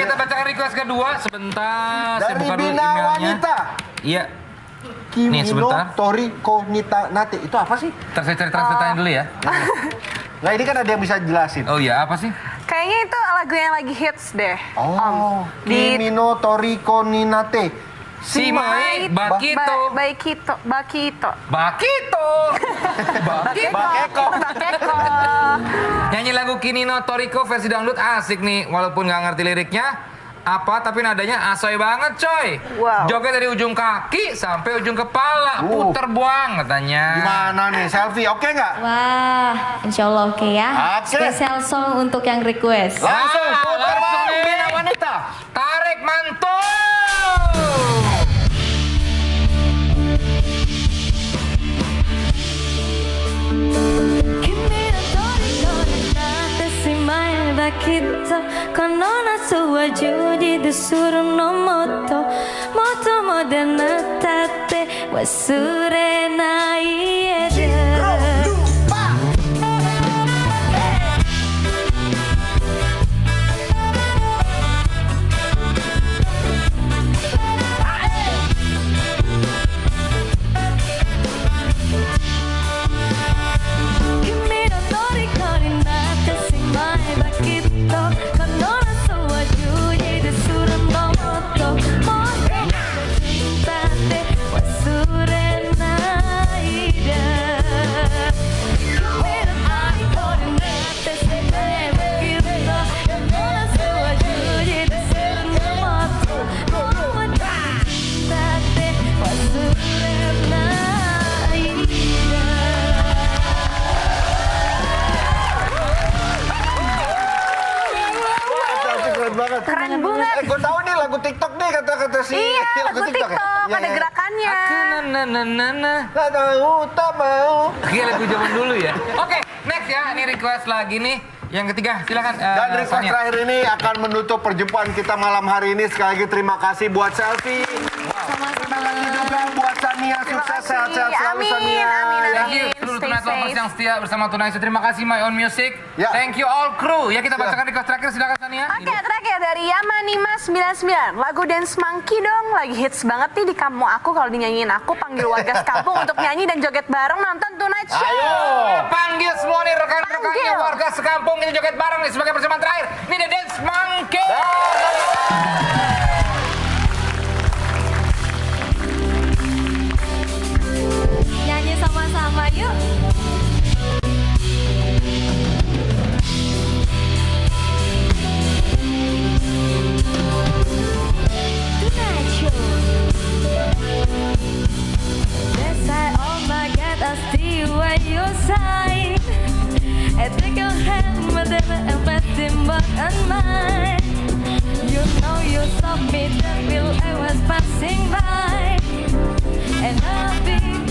Kita bacakan request kedua sebentar. saya Dari buka dulu Bina emailnya. Wanita. Iya. Kimino sebentar. Tori Konita Nate. Itu apa sih? Ntar saya cari translate dulu ya. Nah ini kan ada yang bisa jelasin. Oh iya, apa sih? Kayaknya itu lagu yang lagi hits deh. Oh. Di Kimino Tori Koninate. Si Mai Bakito. Ba Baikito, Bakito. Bakito. Bakito. Bakeko. Bakeko. Nyanyi lagu Kinino Toriko versi dangdut asik nih, walaupun nggak ngerti liriknya. Apa tapi nadanya asoy banget coy. Wow. Joget dari ujung kaki sampai ujung kepala, Uh. puter buang katanya. Gimana nih selfie? Oke nggak? Wah, insya Allah oke ya. Oke. Spesial song untuk yang request. Langsung Ah, putar きっとこの夏は十字でするのもっともっとまでなったって忘れない。Keren banget. Keren banget. Eh, gue tahu nih lagu TikTok nih kata-kata si Iya, lagu TikTok, ya? Iya, ada iya. gerakannya. Aku na na na na na. Nggak tahu, tak mau. Kayak lagu zaman dulu ya. Oke, next ya. Ini request lagi nih. Yang ketiga, silakan. eh, Dan request Sonia. terakhir ini akan menutup perjumpaan kita malam hari ini. Sekali lagi terima kasih buat selfie. Terima kasih juga buat Sania. Sukses, sehat-sehat selalu Amin, Sania. amin, yang setia bersama Show. Terima kasih My Own Music. Ya. Thank you all crew. Ya kita Silakan. bacakan request terakhir silakan Sania. Oke, terakhir dari Yamanima 99. Lagu Dance Monkey dong, lagi hits banget nih di kampung aku kalau dinyanyiin aku panggil warga sekampung untuk nyanyi dan joget bareng nonton Tonight Show. Ayo. Panggil semua nih rekan-rekannya warga sekampung ini joget bareng nih sebagai persembahan terakhir. Ini The Dance Monkey. Hand, but then I'm resting back on mine. You know you saw me, that will I was passing by. And I